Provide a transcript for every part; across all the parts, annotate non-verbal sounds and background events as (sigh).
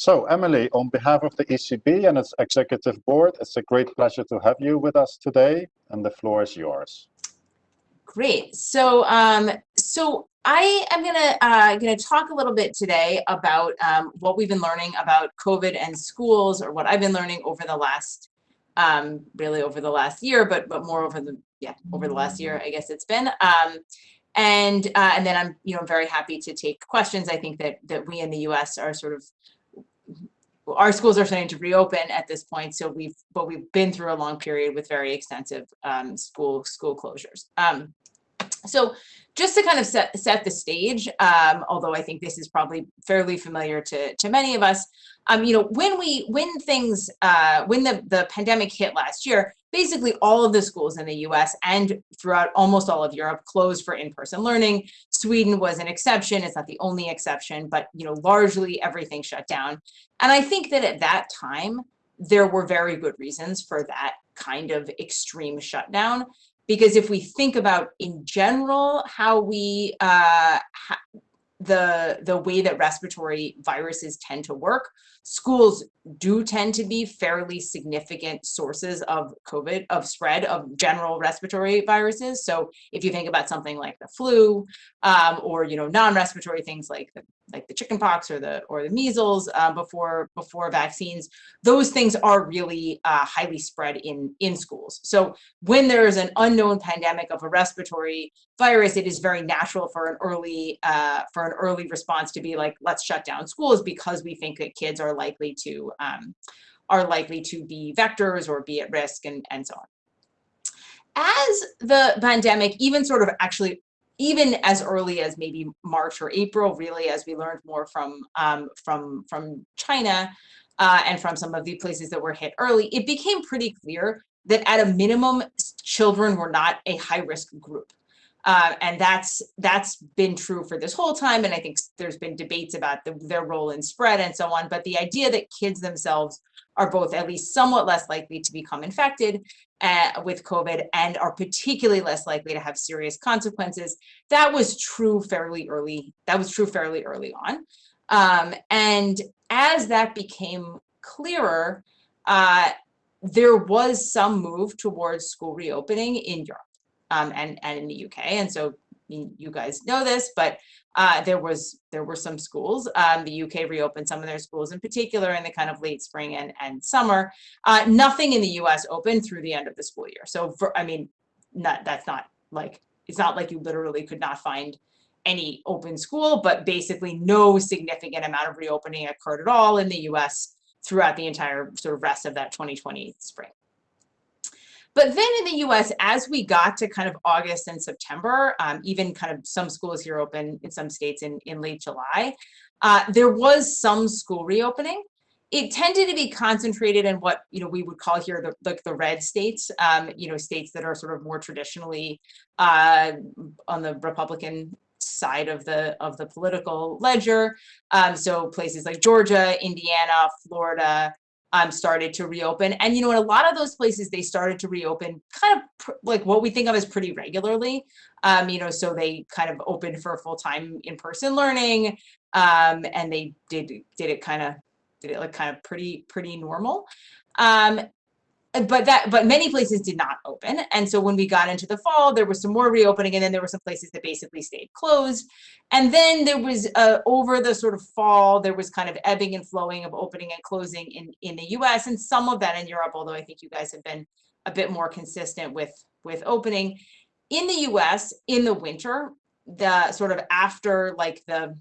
So Emily, on behalf of the ECB and its executive board, it's a great pleasure to have you with us today, and the floor is yours. Great. So, um, so I am gonna uh, gonna talk a little bit today about um, what we've been learning about COVID and schools, or what I've been learning over the last, um, really over the last year, but but more over the yeah over the last year, I guess it's been. Um, and uh, and then I'm you know very happy to take questions. I think that that we in the U.S. are sort of our schools are starting to reopen at this point. So we've, but we've been through a long period with very extensive um, school school closures. Um, so just to kind of set, set the stage, um, although I think this is probably fairly familiar to, to many of us, um, you know, when we, when things, uh, when the, the pandemic hit last year, basically all of the schools in the US and throughout almost all of Europe closed for in-person learning. Sweden was an exception. It's not the only exception, but, you know, largely everything shut down. And I think that at that time, there were very good reasons for that kind of extreme shutdown because if we think about in general how we uh, the the way that respiratory viruses tend to work schools do tend to be fairly significant sources of COVID, of spread of general respiratory viruses. So if you think about something like the flu um, or, you know, non-respiratory things like the, like the chickenpox or the or the measles uh, before before vaccines, those things are really uh, highly spread in in schools. So when there is an unknown pandemic of a respiratory virus, it is very natural for an early uh, for an early response to be like, let's shut down schools because we think that kids are likely to um, are likely to be vectors or be at risk and, and so on. As the pandemic, even sort of actually, even as early as maybe March or April, really, as we learned more from, um, from, from China uh, and from some of the places that were hit early, it became pretty clear that at a minimum, children were not a high risk group. Uh, and that's that's been true for this whole time. And I think there's been debates about the, their role in spread and so on. But the idea that kids themselves are both at least somewhat less likely to become infected uh, with COVID and are particularly less likely to have serious consequences, that was true fairly early. That was true fairly early on. Um, and as that became clearer, uh, there was some move towards school reopening in Europe um, and, and in the UK. And so you guys know this, but uh, there was there were some schools. Um, the UK reopened some of their schools in particular in the kind of late spring and, and summer. Uh, nothing in the US opened through the end of the school year. So for, I mean, not, that's not like, it's not like you literally could not find any open school, but basically no significant amount of reopening occurred at all in the US throughout the entire sort of rest of that 2020 spring. But then in the US, as we got to kind of August and September, um, even kind of some schools here open in some states in, in late July, uh, there was some school reopening. It tended to be concentrated in what you know we would call here the the, the red states, um, you know, states that are sort of more traditionally uh, on the Republican side of the of the political ledger. Um, so places like Georgia, Indiana, Florida, um, started to reopen. And, you know, in a lot of those places, they started to reopen kind of like what we think of as pretty regularly. Um, you know, so they kind of opened for full-time in-person learning um, and they did, did it kind of, did it like kind of pretty, pretty normal. Um, but that but many places did not open. And so when we got into the fall there was some more reopening and then there were some places that basically stayed closed. And then there was uh, over the sort of fall there was kind of ebbing and flowing of opening and closing in in the US and some of that in Europe although I think you guys have been a bit more consistent with with opening. In the US in the winter the sort of after like the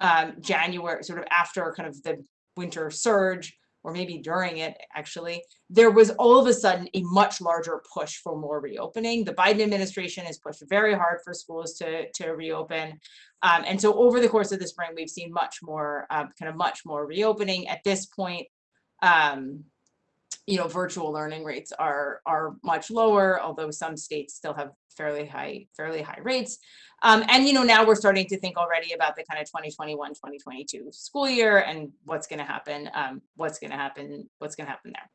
um, January sort of after kind of the winter surge or maybe during it actually, there was all of a sudden a much larger push for more reopening. The Biden administration has pushed very hard for schools to, to reopen. Um, and so over the course of the spring, we've seen much more, um, kind of much more reopening. At this point, um, you know, virtual learning rates are, are much lower, although some states still have fairly high, fairly high rates. Um, and, you know, now we're starting to think already about the kind of 2021, 2022 school year and what's going to happen, um, what's going to happen, what's going to happen there.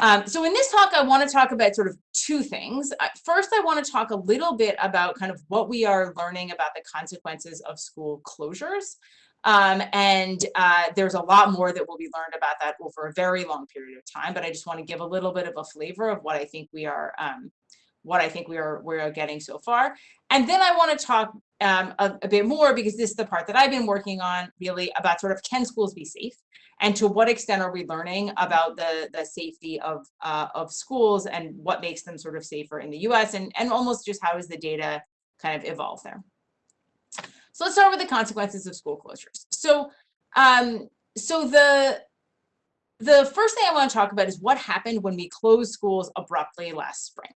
Um, so in this talk, I want to talk about sort of two things. Uh, first, I want to talk a little bit about kind of what we are learning about the consequences of school closures. Um, and uh, there's a lot more that will be learned about that over a very long period of time. But I just want to give a little bit of a flavor of what I think we are, um, what I think we are we are getting so far. And then I want to talk um, a, a bit more because this is the part that I've been working on really about sort of can schools be safe and to what extent are we learning about the the safety of uh, of schools and what makes them sort of safer in the U.S. and and almost just how does the data kind of evolve there. So let's start with the consequences of school closures. So, um, so the the first thing I want to talk about is what happened when we closed schools abruptly last spring.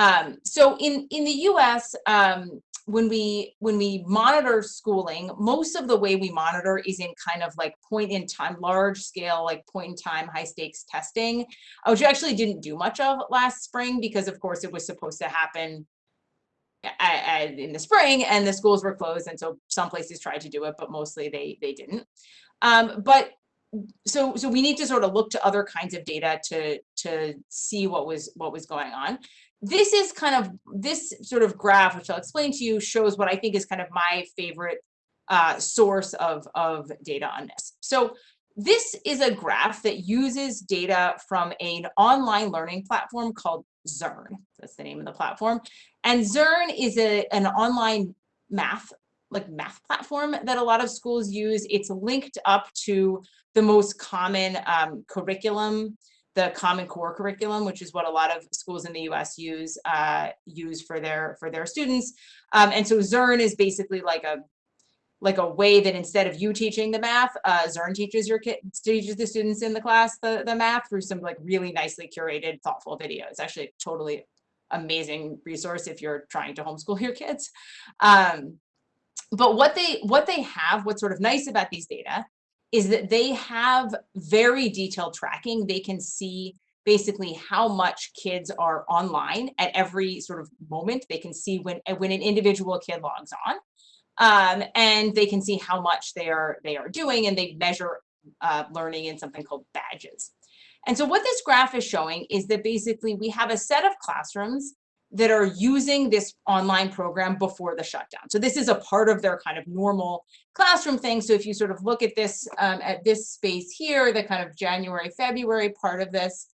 Um, so in in the U.S., um, when we when we monitor schooling, most of the way we monitor is in kind of like point in time, large scale, like point in time, high stakes testing, which we actually didn't do much of last spring because, of course, it was supposed to happen in the spring and the schools were closed and so some places tried to do it but mostly they they didn't um, but so so we need to sort of look to other kinds of data to to see what was what was going on this is kind of this sort of graph which i'll explain to you shows what i think is kind of my favorite uh, source of of data on this so this is a graph that uses data from an online learning platform called Zearn. That's the name of the platform. And Zearn is a, an online math, like math platform that a lot of schools use. It's linked up to the most common um, curriculum, the Common Core curriculum, which is what a lot of schools in the U.S. use uh, use for their for their students. Um, and so Zearn is basically like a like a way that instead of you teaching the math, uh, Zearn teaches your kids, teaches the students in the class the, the math through some like really nicely curated, thoughtful videos. Actually, totally amazing resource if you're trying to homeschool your kids. Um, but what they what they have, what's sort of nice about these data, is that they have very detailed tracking. They can see basically how much kids are online at every sort of moment. They can see when when an individual kid logs on um, and they can see how much they are they are doing and they measure uh, learning in something called badges. And so what this graph is showing is that basically we have a set of classrooms that are using this online program before the shutdown. So this is a part of their kind of normal classroom thing. So if you sort of look at this um, at this space here, the kind of January, February part of this,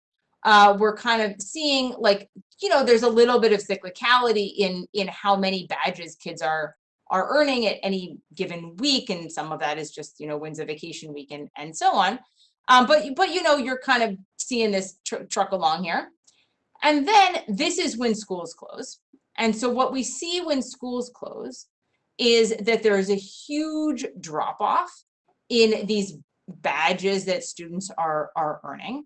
uh, we're kind of seeing like, you know, there's a little bit of cyclicality in, in how many badges kids are are earning at any given week. And some of that is just, you know, when's a vacation week and, and so on. Um, but, but, you know, you're kind of seeing this tr truck along here. And then this is when schools close. And so what we see when schools close is that there is a huge drop off in these badges that students are, are earning.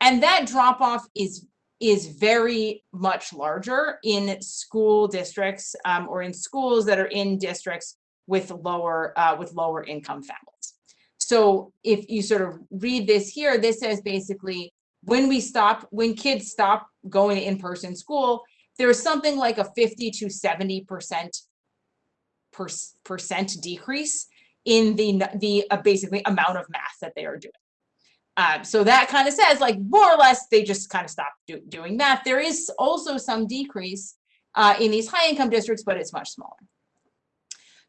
And that drop off is is very much larger in school districts um, or in schools that are in districts with lower uh, with lower income families. So if you sort of read this here, this says basically when we stop, when kids stop going to in-person school, there's something like a 50 to 70 percent percent decrease in the the uh, basically amount of math that they are doing. Um, so that kind of says like more or less they just kind of stopped do, doing that. There is also some decrease uh, in these high income districts, but it's much smaller.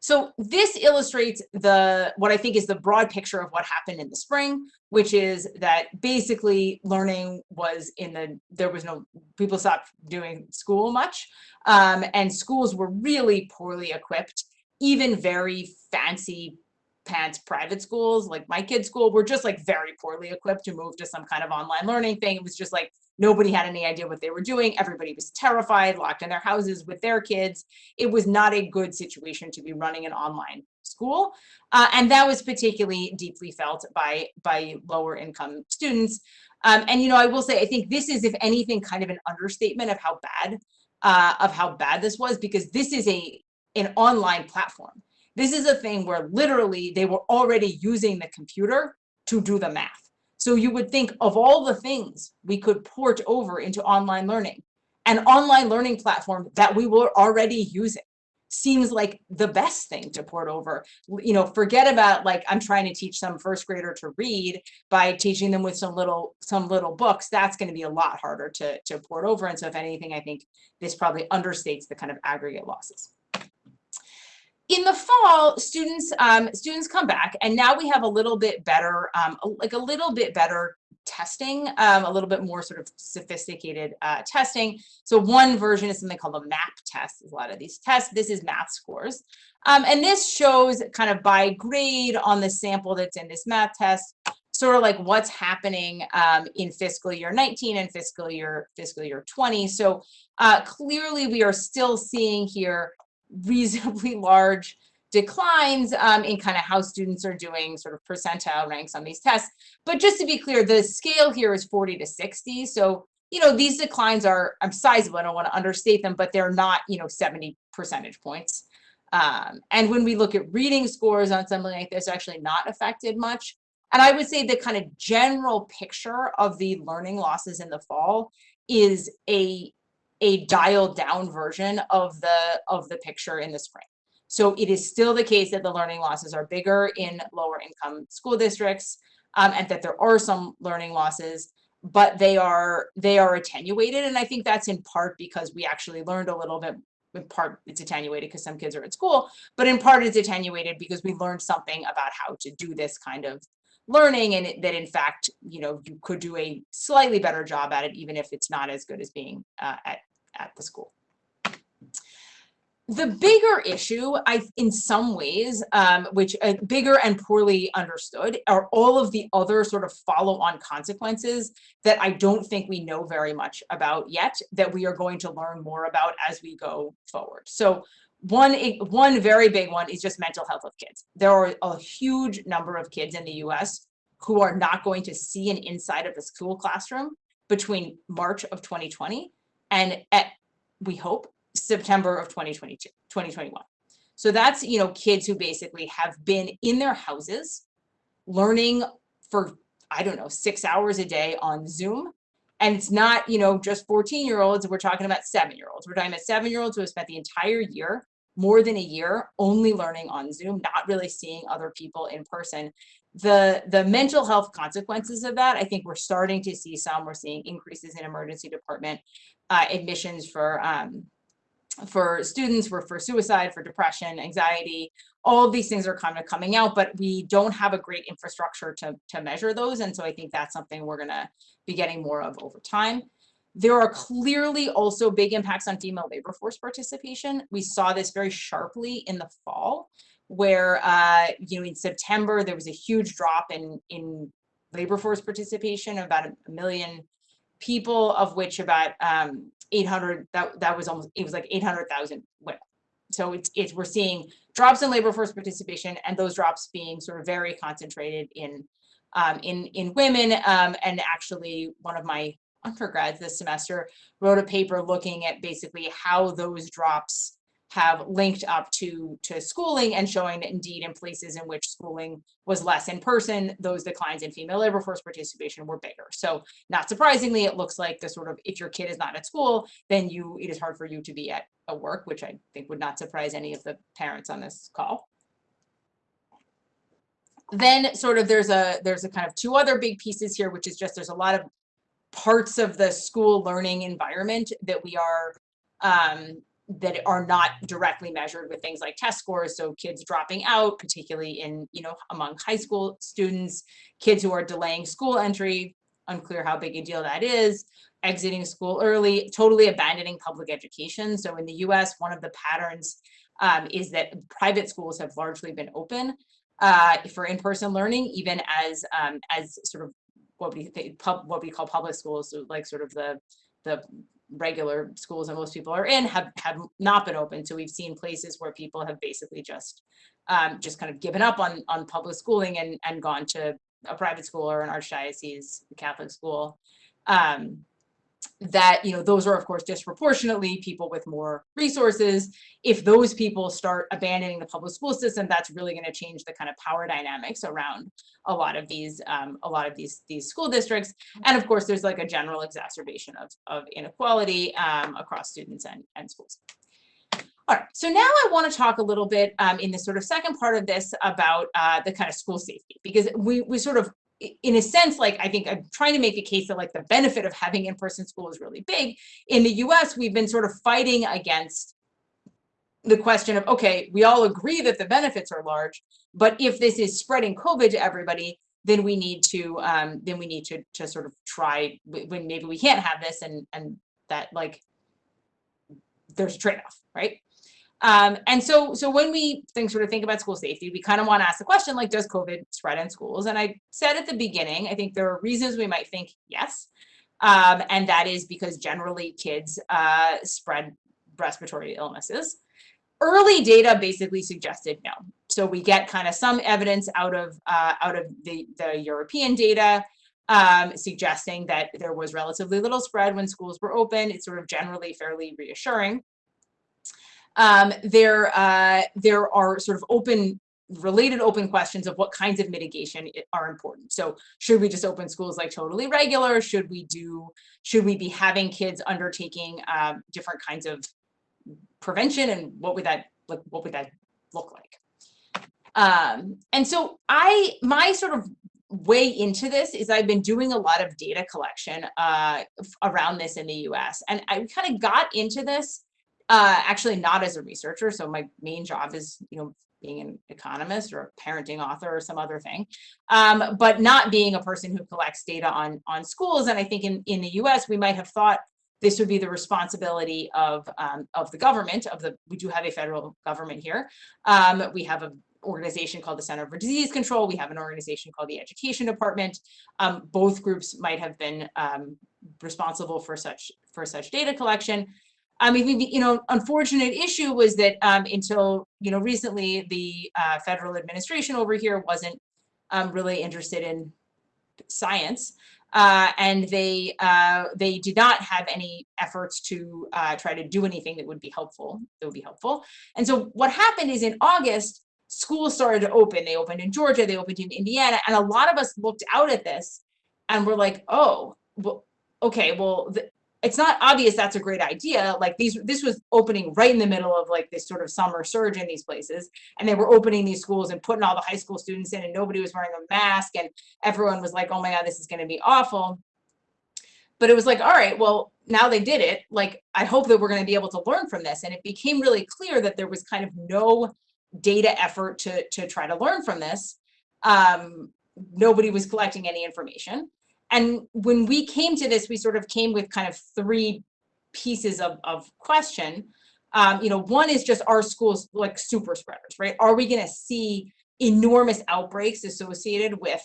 So this illustrates the what I think is the broad picture of what happened in the spring, which is that basically learning was in the there was no people stopped doing school much, um, and schools were really poorly equipped. Even very fancy pants private schools like my kids school were just like very poorly equipped to move to some kind of online learning thing it was just like nobody had any idea what they were doing. Everybody was terrified locked in their houses with their kids. It was not a good situation to be running an online school uh, and that was particularly deeply felt by by lower income students. Um, and you know i will say i think this is if anything kind of an understatement of how bad uh, of how bad this was because this is a an online platform. This is a thing where literally they were already using the computer to do the math. So you would think of all the things we could port over into online learning, an online learning platform that we were already using seems like the best thing to port over. You know, forget about like I'm trying to teach some first grader to read by teaching them with some little some little books. That's going to be a lot harder to to port over. And so if anything, I think this probably understates the kind of aggregate losses. In the fall, students um, students come back, and now we have a little bit better, um, like a little bit better testing, um, a little bit more sort of sophisticated uh, testing. So one version is something called a MAP test. A lot of these tests. This is math scores, um, and this shows kind of by grade on the sample that's in this math test, sort of like what's happening um, in fiscal year 19 and fiscal year fiscal year 20. So uh, clearly, we are still seeing here reasonably (laughs) large declines um, in kind of how students are doing sort of percentile ranks on these tests. But just to be clear, the scale here is 40 to 60. So, you know, these declines are I'm sizable. I don't want to understate them, but they're not, you know, 70 percentage points. Um, and when we look at reading scores on something like this, actually not affected much. And I would say the kind of general picture of the learning losses in the fall is a a dialed down version of the of the picture in the spring. So it is still the case that the learning losses are bigger in lower income school districts um, and that there are some learning losses, but they are they are attenuated. And I think that's in part because we actually learned a little bit in part it's attenuated because some kids are at school, but in part it's attenuated because we learned something about how to do this kind of learning and it, that in fact, you know, you could do a slightly better job at it, even if it's not as good as being uh, at, at the school. The bigger issue, I, in some ways, um, which uh, bigger and poorly understood, are all of the other sort of follow-on consequences that I don't think we know very much about yet, that we are going to learn more about as we go forward. So one, one very big one is just mental health of kids. There are a huge number of kids in the US who are not going to see an inside of a school classroom between March of 2020 and at, we hope, September of 2022, 2021. So that's, you know, kids who basically have been in their houses learning for, I don't know, six hours a day on Zoom. And it's not, you know, just 14 year olds. We're talking about seven year olds. We're talking about seven year olds who have spent the entire year more than a year only learning on Zoom, not really seeing other people in person. The, the mental health consequences of that, I think we're starting to see some. We're seeing increases in emergency department uh, admissions for um, for students, for, for suicide, for depression, anxiety, all of these things are kind of coming out, but we don't have a great infrastructure to, to measure those. And so I think that's something we're gonna be getting more of over time. There are clearly also big impacts on female labor force participation. We saw this very sharply in the fall, where uh, you know in September there was a huge drop in in labor force participation, about a million people, of which about um, 800 that that was almost it was like 800,000 women. So it's it's we're seeing drops in labor force participation, and those drops being sort of very concentrated in um, in in women. Um, and actually, one of my undergrads this semester wrote a paper looking at basically how those drops have linked up to to schooling and showing that indeed in places in which schooling was less in person, those declines in female labor force participation were bigger. So not surprisingly, it looks like the sort of if your kid is not at school, then you it is hard for you to be at a work, which I think would not surprise any of the parents on this call. Then sort of there's a there's a kind of two other big pieces here, which is just there's a lot of parts of the school learning environment that we are um, that are not directly measured with things like test scores. So kids dropping out, particularly in, you know, among high school students, kids who are delaying school entry, unclear how big a deal that is, exiting school early, totally abandoning public education. So in the US, one of the patterns um, is that private schools have largely been open uh, for in-person learning, even as um, as sort of what we pub, what we call public schools, so like sort of the the regular schools that most people are in have have not been open. So we've seen places where people have basically just um, just kind of given up on on public schooling and and gone to a private school or an archdiocese Catholic school. Um, that you know those are of course disproportionately people with more resources. If those people start abandoning the public school system that's really going to change the kind of power dynamics around a lot of these um, a lot of these these school districts. And of course there's like a general exacerbation of, of inequality um, across students and, and schools. All right, so now I want to talk a little bit um, in the sort of second part of this about uh, the kind of school safety, because we, we sort of in a sense, like I think I'm trying to make a case that like the benefit of having in-person school is really big. In the US, we've been sort of fighting against the question of, okay, we all agree that the benefits are large, but if this is spreading COVID to everybody, then we need to, um, then we need to, to sort of try, when maybe we can't have this and, and that like, there's a trade-off, right? Um, and so, so when we think, sort of think about school safety, we kind of want to ask the question, like, does COVID spread in schools? And I said at the beginning, I think there are reasons we might think yes. Um, and that is because generally kids uh, spread respiratory illnesses. Early data basically suggested no. So we get kind of some evidence out of uh, out of the, the European data um, suggesting that there was relatively little spread when schools were open. It's sort of generally fairly reassuring. Um, there, uh, there are sort of open, related open questions of what kinds of mitigation are important. So should we just open schools like totally regular? Should we do, should we be having kids undertaking um, different kinds of prevention and what would that, like, what would that look like? Um, and so I, my sort of way into this is I've been doing a lot of data collection uh, around this in the US. And I kind of got into this uh, actually not as a researcher. So my main job is, you know, being an economist or a parenting author or some other thing, um, but not being a person who collects data on, on schools. And I think in, in the US, we might have thought this would be the responsibility of, um, of the government, of the, we do have a federal government here. Um, we have an organization called the Center for Disease Control. We have an organization called the Education Department. Um, both groups might have been um, responsible for such, for such data collection. I mean, the, you know, unfortunate issue was that um, until, you know, recently, the uh, federal administration over here wasn't um, really interested in science. Uh, and they uh, they did not have any efforts to uh, try to do anything that would be helpful. That would be helpful. And so what happened is in August, schools started to open. They opened in Georgia. They opened in Indiana, and a lot of us looked out at this, and we're like, oh, well, okay, well, it's not obvious that's a great idea. Like these, this was opening right in the middle of like this sort of summer surge in these places. And they were opening these schools and putting all the high school students in and nobody was wearing a mask and everyone was like, oh my God, this is gonna be awful. But it was like, all right, well, now they did it. Like, I hope that we're gonna be able to learn from this. And it became really clear that there was kind of no data effort to, to try to learn from this. Um, nobody was collecting any information. And when we came to this, we sort of came with kind of three pieces of, of question. Um, you know, one is just are schools like super spreaders, right? Are we going to see enormous outbreaks associated with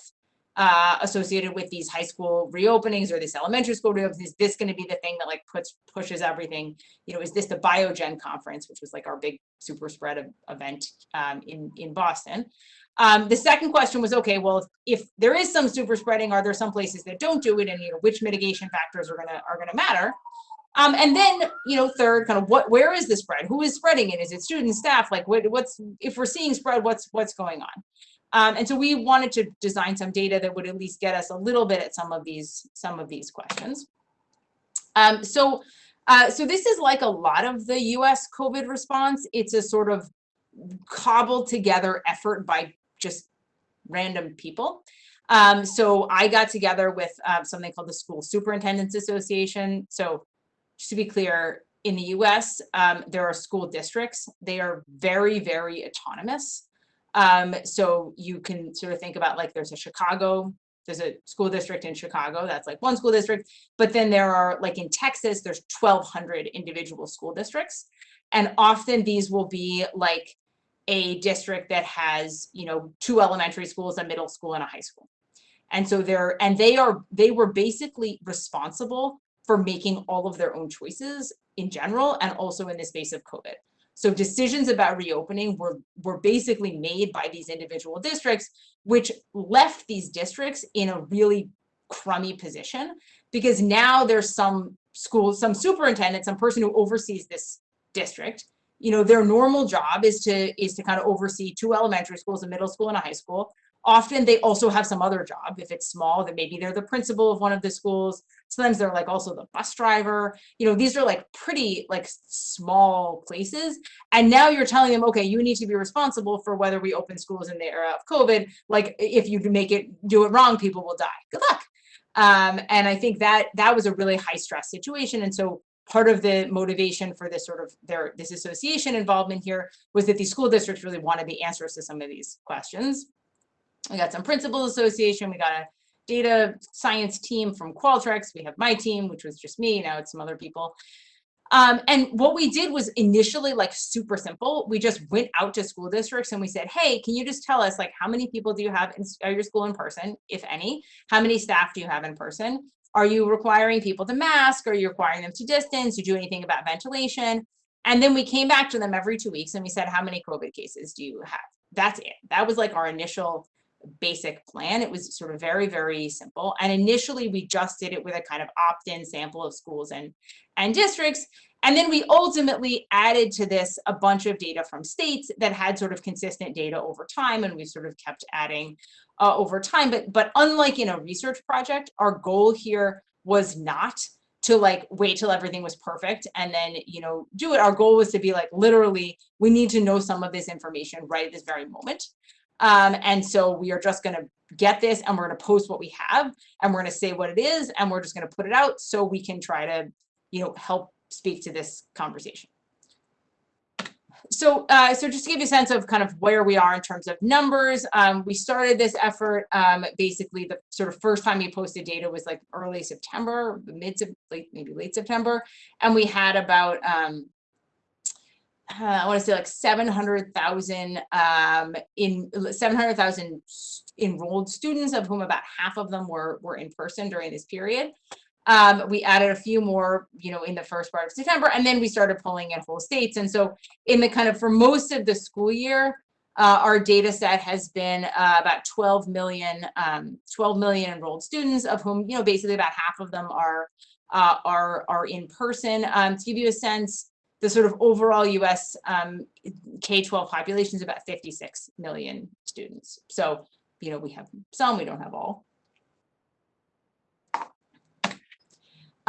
uh, associated with these high school reopenings or this elementary school reopenings? Is this going to be the thing that like puts pushes everything? You know, is this the Biogen conference, which was like our big super spread event um, in in Boston? Um, the second question was, okay, well, if, if there is some super spreading, are there some places that don't do it, and you know, which mitigation factors are gonna are gonna matter? Um, and then, you know, third, kind of what, where is the spread? Who is spreading it? Is it students, staff? Like, what, what's if we're seeing spread, what's what's going on? Um, and so we wanted to design some data that would at least get us a little bit at some of these some of these questions. Um, so, uh, so this is like a lot of the U.S. COVID response. It's a sort of cobbled together effort by just random people. Um, so I got together with uh, something called the School Superintendents Association. So just to be clear, in the US, um, there are school districts. They are very, very autonomous. Um, so you can sort of think about like there's a Chicago, there's a school district in Chicago, that's like one school district. But then there are like in Texas, there's 1,200 individual school districts. And often these will be like a district that has, you know, two elementary schools, a middle school and a high school. And so they're, and they are, they were basically responsible for making all of their own choices in general and also in the space of COVID. So decisions about reopening were, were basically made by these individual districts, which left these districts in a really crummy position because now there's some school, some superintendent, some person who oversees this district you know, their normal job is to is to kind of oversee two elementary schools, a middle school and a high school. Often they also have some other job. If it's small, then maybe they're the principal of one of the schools. Sometimes they're like also the bus driver. You know, these are like pretty like small places. And now you're telling them, okay, you need to be responsible for whether we open schools in the era of COVID. Like if you make it do it wrong, people will die. Good luck. Um, and I think that that was a really high stress situation. And so part of the motivation for this sort of their this association involvement here was that these school districts really wanted the answers to some of these questions. We got some principals association, we got a data science team from Qualtrics, we have my team, which was just me, now it's some other people. Um, and what we did was initially like super simple. We just went out to school districts and we said, hey, can you just tell us like how many people do you have in your school in person, if any? How many staff do you have in person? Are you requiring people to mask? Are you requiring them to distance? Do you do anything about ventilation? And then we came back to them every two weeks and we said, how many COVID cases do you have? That's it. That was like our initial basic plan. It was sort of very, very simple. And initially we just did it with a kind of opt-in sample of schools and, and districts. And then we ultimately added to this a bunch of data from states that had sort of consistent data over time. And we sort of kept adding uh, over time. But, but unlike in a research project, our goal here was not to like wait till everything was perfect and then you know do it our goal was to be like literally we need to know some of this information right at this very moment um, and so we are just going to get this and we're going to post what we have and we're going to say what it is and we're just going to put it out so we can try to, you know, help speak to this conversation. So, uh, so just to give you a sense of kind of where we are in terms of numbers, um, we started this effort. Um, basically, the sort of first time we posted data was like early September, mid late, maybe late September, and we had about um, uh, I want to say like 700,000 um, in 700,000 enrolled students, of whom about half of them were were in person during this period. Um, we added a few more, you know, in the first part of September, and then we started pulling in whole states. And so, in the kind of for most of the school year, uh, our data set has been uh, about 12 million, um, 12 million enrolled students, of whom, you know, basically about half of them are uh, are are in person. Um, to give you a sense, the sort of overall US um, K-12 population is about 56 million students. So, you know, we have some, we don't have all.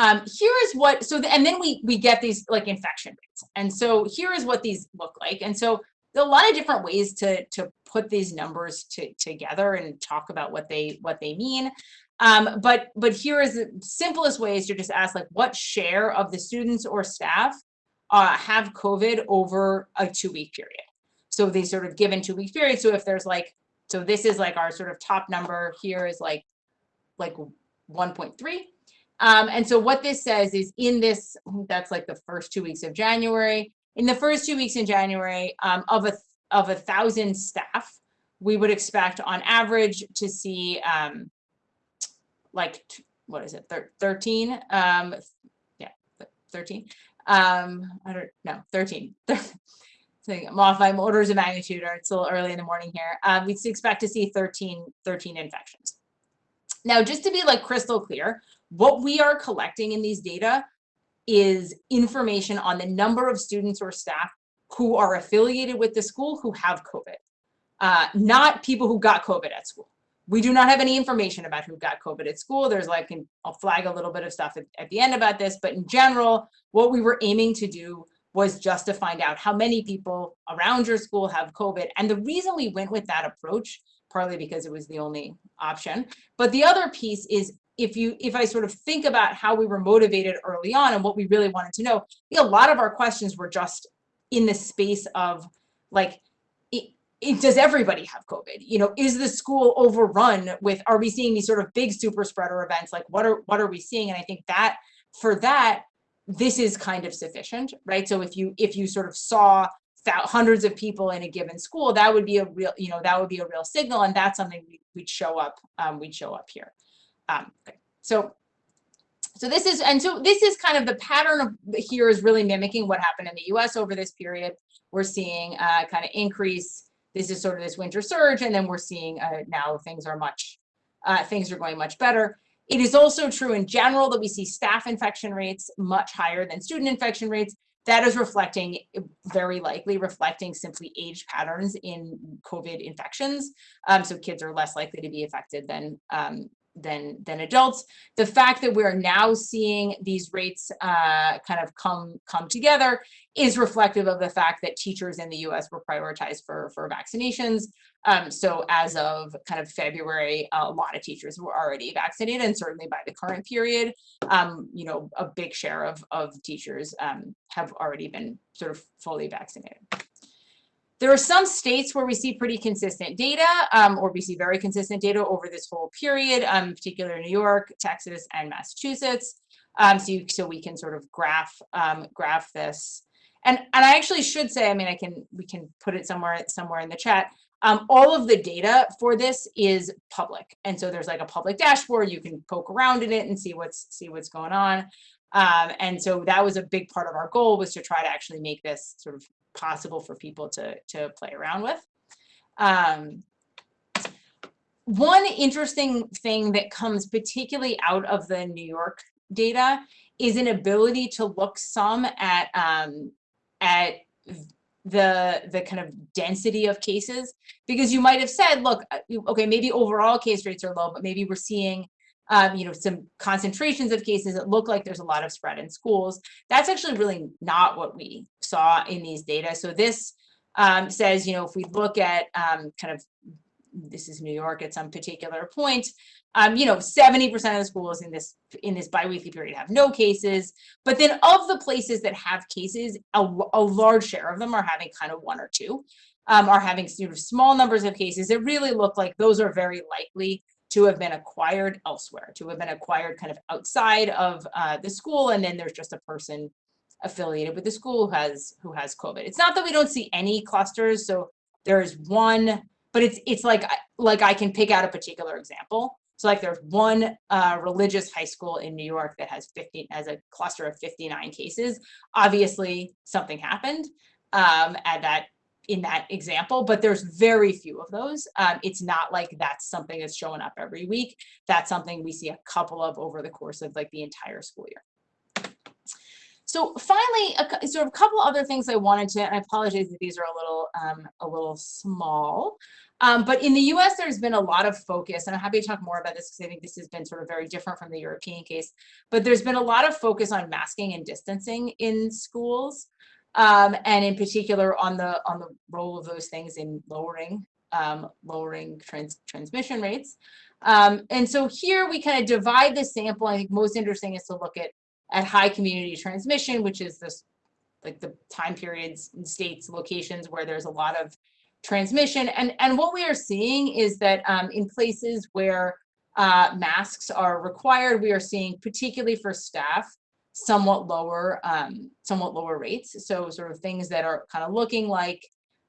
Um, here is what, so, the, and then we, we get these like infection rates. And so here is what these look like. And so a lot of different ways to, to put these numbers to, together and talk about what they, what they mean. Um, but, but here is the simplest way is to just ask like what share of the students or staff uh, have COVID over a two week period. So they sort of given two week period. So if there's like, so this is like our sort of top number here is like, like 1.3. Um, and so what this says is in this, that's like the first two weeks of January. In the first two weeks in January, um, of a of a thousand staff, we would expect on average to see um, like what is it, 13? Um, yeah, 13 um, I don't know, 13. (laughs) so I'm off orders of magnitude, or it's a little early in the morning here. Um, we expect to see 13, 13 infections. Now, just to be like crystal clear, what we are collecting in these data is information on the number of students or staff who are affiliated with the school who have COVID, uh, not people who got COVID at school. We do not have any information about who got COVID at school. There's like, I'll flag a little bit of stuff at, at the end about this, but in general, what we were aiming to do was just to find out how many people around your school have COVID. And the reason we went with that approach, partly because it was the only option, but the other piece is if you if I sort of think about how we were motivated early on and what we really wanted to know, a lot of our questions were just in the space of like, it, does everybody have COVID? You know, is the school overrun with, are we seeing these sort of big super spreader events? Like what are, what are we seeing? And I think that for that, this is kind of sufficient, right? So if you, if you sort of saw hundreds of people in a given school, that would be a real, you know, that would be a real signal. And that's something we, would show up, um, we'd show up here. Um. So so this is, and so this is kind of the pattern of here is really mimicking what happened in the US over this period. We're seeing uh, kind of increase this is sort of this winter surge, and then we're seeing uh, now things are much, uh, things are going much better. It is also true in general that we see staff infection rates much higher than student infection rates. That is reflecting, very likely reflecting simply age patterns in COVID infections. Um, so kids are less likely to be affected than, um, than than adults. The fact that we're now seeing these rates uh, kind of come come together is reflective of the fact that teachers in the U.S. were prioritized for for vaccinations. Um, so as of kind of February, a lot of teachers were already vaccinated, and certainly by the current period, um, you know, a big share of of teachers um, have already been sort of fully vaccinated. There are some states where we see pretty consistent data, um, or we see very consistent data over this whole period, um, in particular New York, Texas, and Massachusetts. Um, so, you, so we can sort of graph um, graph this. And, and I actually should say, I mean, I can we can put it somewhere somewhere in the chat. Um, all of the data for this is public, and so there's like a public dashboard. You can poke around in it and see what's see what's going on. Um, and so that was a big part of our goal was to try to actually make this sort of possible for people to, to play around with. Um, one interesting thing that comes particularly out of the New York data is an ability to look some at um, at the the kind of density of cases because you might have said look uh, okay maybe overall case rates are low but maybe we're seeing um, you know, some concentrations of cases that look like there's a lot of spread in schools. That's actually really not what we saw in these data. So this um, says, you know, if we look at um, kind of, this is New York at some particular point, um, you know, 70% of the schools in this in this biweekly period have no cases. But then of the places that have cases, a, a large share of them are having kind of one or two, um, are having sort of small numbers of cases that really look like those are very likely to have been acquired elsewhere, to have been acquired kind of outside of uh, the school, and then there's just a person affiliated with the school who has who has COVID. It's not that we don't see any clusters, so there's one, but it's it's like like I can pick out a particular example. So like there's one uh, religious high school in New York that has 15 as a cluster of 59 cases. Obviously, something happened um, at that in that example, but there's very few of those. Um, it's not like that's something that's showing up every week. That's something we see a couple of over the course of like the entire school year. So finally, a, sort of a couple other things I wanted to, and I apologize that these are a little um, a little small, um, but in the US, there's been a lot of focus, and I'm happy to talk more about this because I think this has been sort of very different from the European case, but there's been a lot of focus on masking and distancing in schools um, and in particular on the on the role of those things in lowering um, lowering trans transmission rates. Um, and so here we kind of divide the sample. I think most interesting is to look at at high community transmission, which is this like the time periods and states, locations where there's a lot of transmission. And, and what we are seeing is that um, in places where uh, masks are required, we are seeing, particularly for staff, somewhat lower, um, somewhat lower rates. So sort of things that are kind of looking like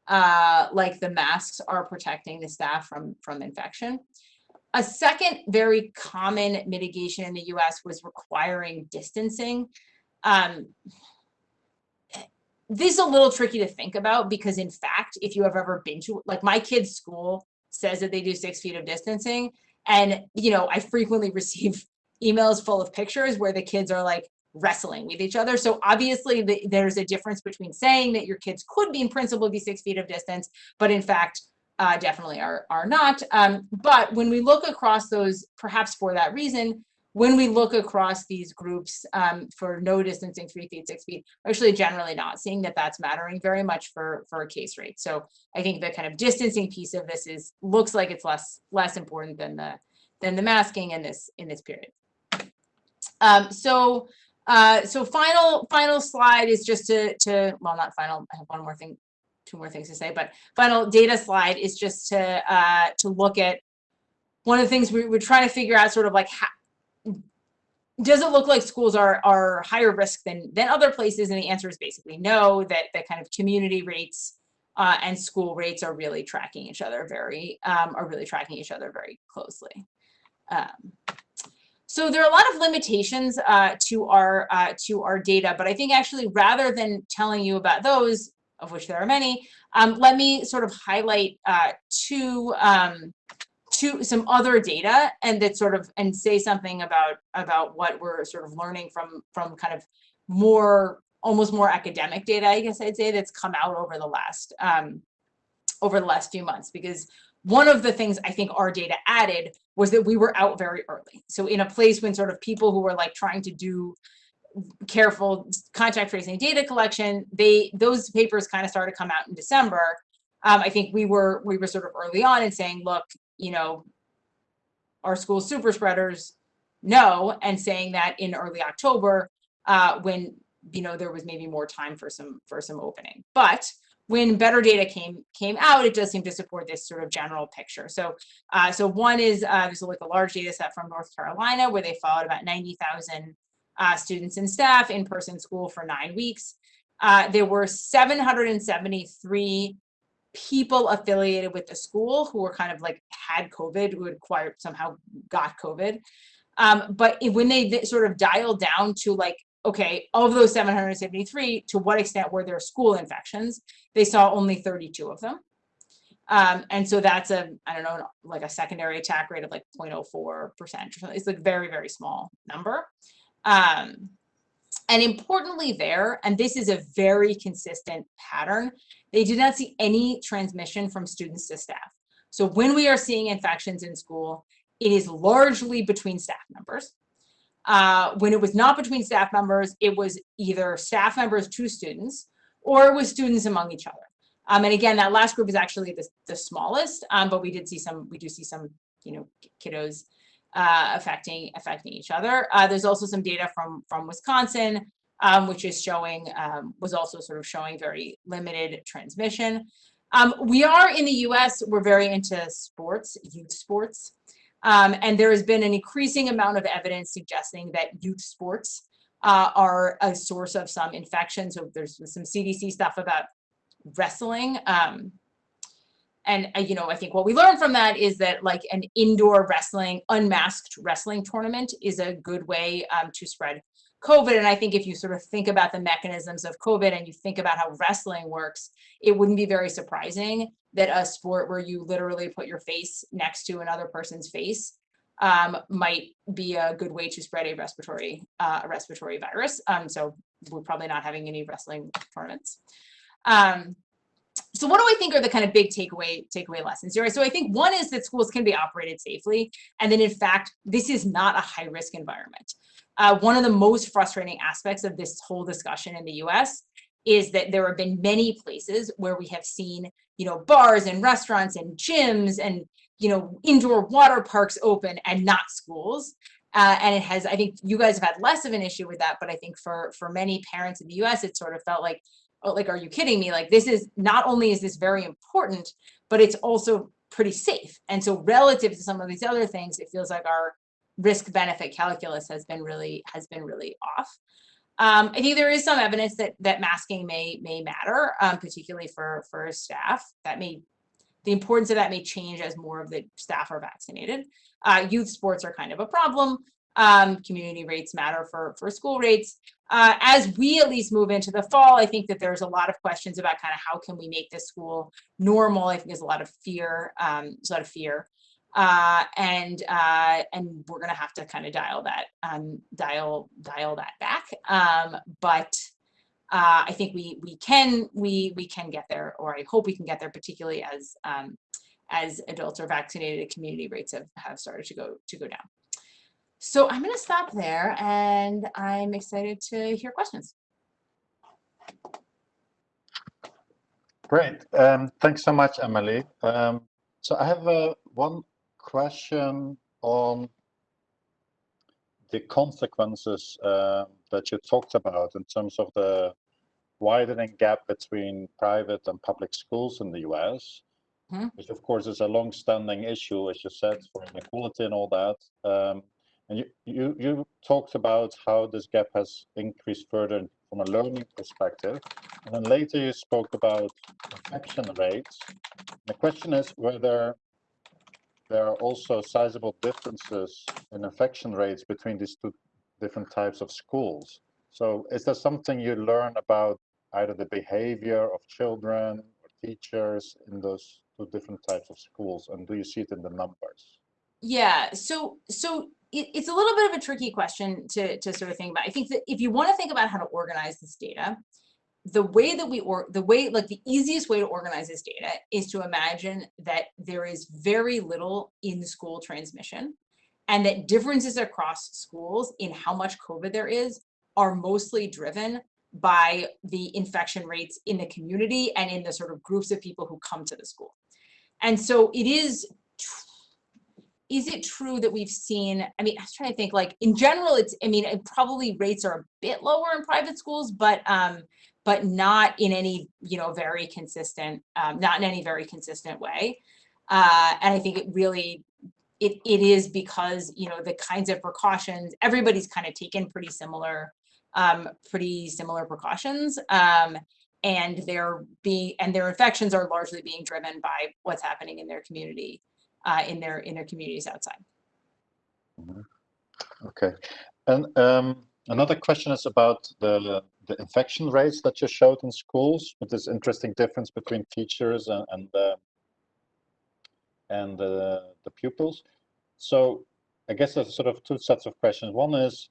uh, like the masks are protecting the staff from from infection. A second very common mitigation in the US was requiring distancing. Um, this is a little tricky to think about because in fact, if you have ever been to, like my kid's school says that they do six feet of distancing. And, you know, I frequently (laughs) receive emails full of pictures where the kids are like, wrestling with each other. So obviously the, there's a difference between saying that your kids could be in principle be six feet of distance, but in fact, uh, definitely are, are not. Um, but when we look across those, perhaps for that reason, when we look across these groups um, for no distancing, three feet, six feet, actually generally not seeing that that's mattering very much for, for a case rate. So I think the kind of distancing piece of this is looks like it's less less important than the than the masking in this in this period. Um, so uh, so final final slide is just to to well not final. I have one more thing, two more things to say, but final data slide is just to uh, to look at one of the things we, we're trying to figure out, sort of like how does it look like schools are are higher risk than than other places? And the answer is basically no. That that kind of community rates uh, and school rates are really tracking each other very um, are really tracking each other very closely. Um, so there are a lot of limitations uh, to our uh, to our data, but I think actually rather than telling you about those, of which there are many, um, let me sort of highlight uh, two um, two some other data and that sort of and say something about about what we're sort of learning from from kind of more almost more academic data, I guess I'd say that's come out over the last um, over the last few months. Because one of the things I think our data added was that we were out very early. So in a place when sort of people who were like trying to do careful contact tracing data collection, they those papers kind of started to come out in December. Um, I think we were we were sort of early on in saying, look, you know, our school super spreaders no, and saying that in early October, uh, when you know there was maybe more time for some for some opening. But when better data came came out, it does seem to support this sort of general picture. So, uh, so one is uh, this is like a large data set from North Carolina where they followed about 90,000 uh, students and staff in person school for nine weeks. Uh, there were 773 people affiliated with the school who were kind of like had COVID, who had acquired somehow got COVID. Um, but when they sort of dialed down to like, okay, of those 773, to what extent were there school infections? They saw only 32 of them. Um, and so that's a, I don't know, like a secondary attack rate of like 0.04 percent. or something. It's like very, very small number. Um, and importantly there, and this is a very consistent pattern, they did not see any transmission from students to staff. So when we are seeing infections in school, it is largely between staff members. Uh, when it was not between staff members, it was either staff members to students or it was students among each other. Um, and again, that last group is actually the, the smallest, um, but we did see some, we do see some, you know, kiddos uh, affecting affecting each other. Uh, there's also some data from from Wisconsin, um, which is showing um, was also sort of showing very limited transmission. Um, we are in the U.S. We're very into sports, youth sports, um, and there has been an increasing amount of evidence suggesting that youth sports uh, are a source of some infections. So there's some CDC stuff about wrestling. Um, and uh, you know, I think what we learned from that is that like an indoor wrestling, unmasked wrestling tournament is a good way um, to spread COVID. And I think if you sort of think about the mechanisms of COVID and you think about how wrestling works, it wouldn't be very surprising that a sport where you literally put your face next to another person's face um, might be a good way to spread a respiratory uh, a respiratory virus. Um, so we're probably not having any wrestling tournaments. Um, so what do I think are the kind of big takeaway takeaway lessons here? So I think one is that schools can be operated safely, and then in fact, this is not a high risk environment. Uh, one of the most frustrating aspects of this whole discussion in the U.S. is that there have been many places where we have seen, you know, bars and restaurants and gyms and you know indoor water parks open and not schools. Uh, and it has, I think you guys have had less of an issue with that, but I think for for many parents in the U.S., it sort of felt like oh, like, are you kidding me? Like this is not only is this very important, but it's also pretty safe. And so relative to some of these other things, it feels like our risk benefit calculus has been really has been really off. Um, I think there is some evidence that that masking may may matter, um, particularly for for staff. That may the importance of that may change as more of the staff are vaccinated. Uh, youth sports are kind of a problem. Um, community rates matter for for school rates. Uh, as we at least move into the fall, I think that there's a lot of questions about kind of how can we make this school normal. I think there's a lot of fear, um, there's a lot of fear, uh, and uh, and we're gonna have to kind of dial that um, dial dial that back. Um, but uh, I think we we can we we can get there, or I hope we can get there, particularly as um, as adults are vaccinated, community rates have have started to go to go down. So I'm going to stop there and I'm excited to hear questions. Great. Um, thanks so much, Emily. Um, so I have uh, one question on the consequences uh, that you talked about in terms of the widening gap between private and public schools in the US, Mhm. which of course is a long-standing issue, as you said, for inequality and all that. Um, and you, you, you talked about how this gap has increased further from a learning perspective. And then later you spoke about infection rates. The question is whether there are also sizable differences in infection rates between these two different types of schools. So is there something you learn about either the behavior of children or teachers in those two different types of schools? And do you see it in the numbers? Yeah, so so it, it's a little bit of a tricky question to to sort of think about. I think that if you want to think about how to organize this data, the way that we or the way like the easiest way to organize this data is to imagine that there is very little in school transmission and that differences across schools in how much COVID there is are mostly driven by the infection rates in the community and in the sort of groups of people who come to the school. And so it is, is it true that we've seen, I mean, I was trying to think like in general, it's, I mean, it probably rates are a bit lower in private schools, but, um, but not in any, you know, very consistent, um, not in any very consistent way. Uh, and I think it really, it, it is because, you know, the kinds of precautions, everybody's kind of taken pretty similar um, pretty similar precautions. Um, and they're being and their infections are largely being driven by what's happening in their community, uh, in their in their communities outside. Mhm. Okay, and um, another question is about the the infection rates that you showed in schools with this interesting difference between teachers and and, uh, and uh, the pupils. So I guess there's sort of two sets of questions. One is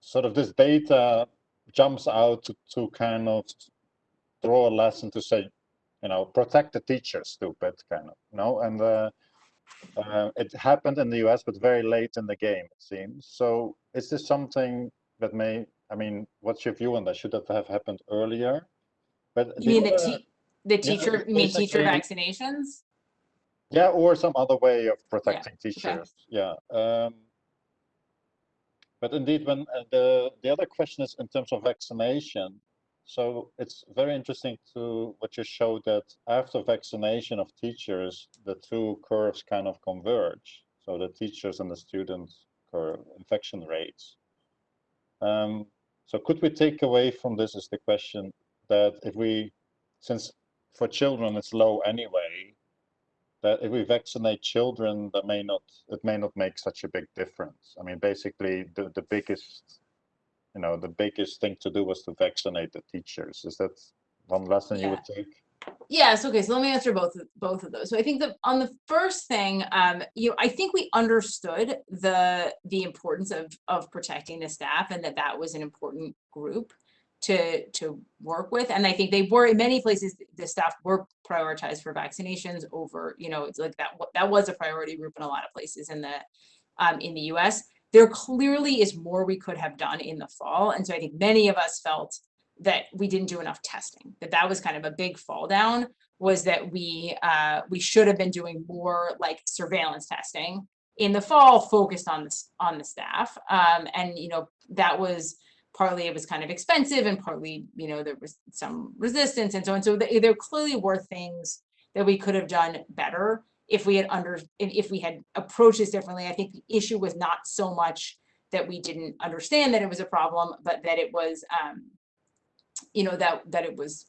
sort of this data jumps out to, to kind of draw a lesson to say, you know, protect the teacher, stupid, kind of, you know, and uh, uh, it happened in the US, but very late in the game, it seems. So is this something that may, I mean, what's your view on that? Should that have happened earlier? But You mean the, te the teacher, you mean teacher vaccinations? Yeah, or some other way of protecting teachers. Yeah. Um, but indeed, when uh, the the other question is in terms of vaccination. So it's very interesting to what you showed that after vaccination of teachers, the two curves kind of converge. So the teachers and the students curve infection rates. Um, so could we take away from this is the question that if we, since for children it's low anyway, that if we vaccinate children, that may not it may not make such a big difference. I mean, basically, the the biggest, you know, the biggest thing to do was to vaccinate the teachers. Is that one lesson you would take? Yes, okay, so let me answer both, of- both of those. So I think that on the first thing, um, you know, I think we understood the, the importance of, of protecting the staff and that that was an important group to, to work with. And I think they were, in many places, the staff were prioritized for vaccinations over, you know, it's like that, that was a priority group in a lot of places in the, um, in the US. There clearly is more we could have done in the fall. And so I think many of us felt that we didn't do enough testing, that that was kind of a big fall down was that we uh, we should have been doing more like surveillance testing in the fall focused on this on the staff. Um, and you know, that was partly it was kind of expensive and partly, you know, there was some resistance and so on. So th- there clearly were things that we could have done better if we had under if we had approached this differently. I think the issue was not so much that we didn't understand that it was a problem, but that it was um, you know, that, that it was,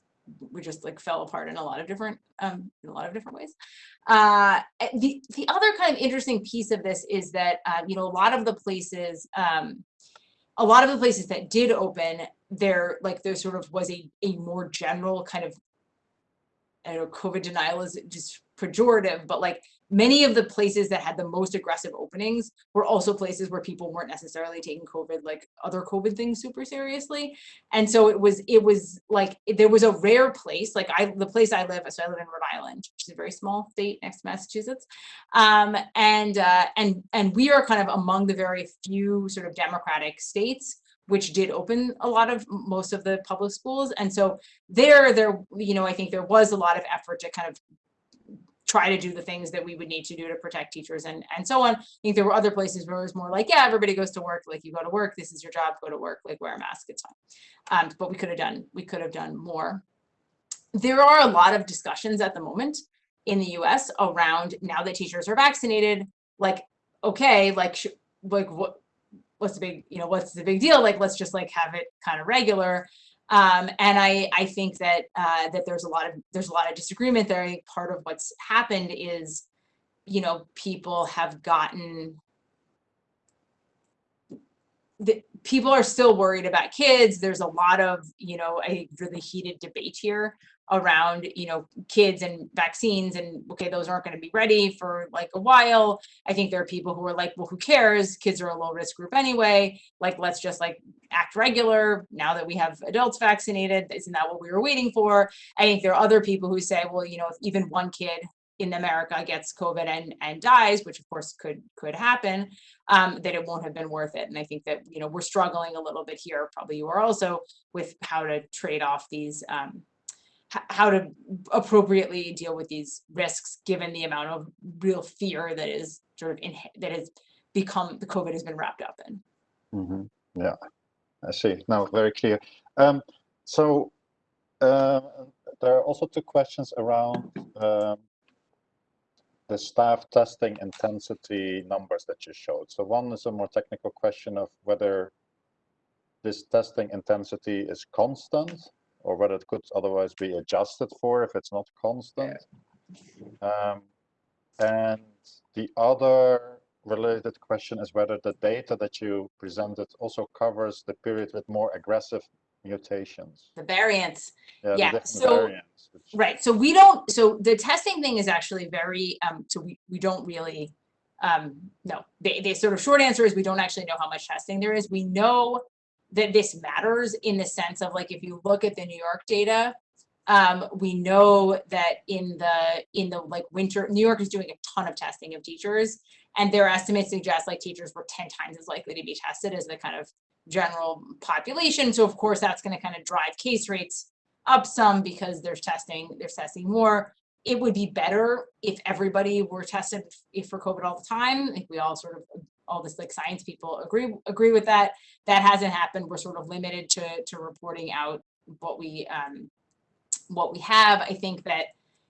we just like fell apart in a lot of different, um, in a lot of different ways. Uh, eh, the, the other kind of interesting piece of this is that, uh, you know, a lot of the places, um, a lot of the places that did open, there, like, there sort of was a, a more general kind of, I don't know, COVID denial is just pejorative, but like many of the places that had the most aggressive openings were also places where people weren't necessarily taking COVID, like other COVID things super seriously. And so it was, it was like, there was a rare place, like I, the place I live, so I live in Rhode Island, which is a very small state next to Massachusetts. Um, and, uh, and, and we are kind of among the very few sort of democratic states which did open a lot of most of the public schools. And so there, there, you know, I think there was a lot of effort to kind of try to do the things that we would need to do to protect teachers and, and so on. I think there were other places where it was more like, yeah, everybody goes to work, like you go to work, this is your job, go to work, like wear a mask, it's fine. Um, but we could have done, we could have done more. There are a lot of discussions at the moment in the US around now that teachers are vaccinated, like, okay, like, like what, what's the big, you know, what's the big deal? Like, let's just like have it kind of regular. Um, and I, I think that uh, that there's a lot of there's a lot of disagreement there. I think part of what's happened is, you know, people have gotten the people are still worried about kids. There's a lot of, you know, a really heated debate here around, you know, kids and vaccines and okay, those aren't going to be ready for like a while. I think there are people who are like, well, who cares? Kids are a low risk group anyway. Like, let's just like act regular now that we have adults vaccinated. Isn't that what we were waiting for? I think there are other people who say, well, you know, if even one kid in America gets COVID and, and dies, which of course could could happen, um, that it won't have been worth it. And I think that, you know, we're struggling a little bit here, probably you are also, with how to trade off these um, how to appropriately deal with these risks given the amount of real fear that is sort of in that has become the COVID has been wrapped up in. Mm -hmm. Yeah, I see. Now very clear. Um, so uh, there are also two questions around um, the staff testing intensity numbers that you showed. So one is a more technical question of whether this testing intensity is constant or whether it could otherwise be adjusted for if it's not constant. Yeah. Um, and the other related question is whether the data that you presented also covers the period with more aggressive mutations. The variants. Yeah, yeah. so, variants, which... Right. So we don't, so the testing thing is actually very, um, so we, we don't really, um, no, the, the sort of short answer is we don't actually know how much testing there is. We know that this matters in the sense of like if you look at the New York data, um, we know that in the in the like winter, New York is doing a ton of testing of teachers, and their estimates suggest like teachers were 10 times as likely to be tested as the kind of general population. So of course that's going to kind of drive case rates up some because there's testing, there's testing more. It would be better if everybody were tested if for COVID all the time. Think we all sort of all this like science people agree agree with that. That hasn't happened. We're sort of limited to to reporting out what we um, what we have. I think that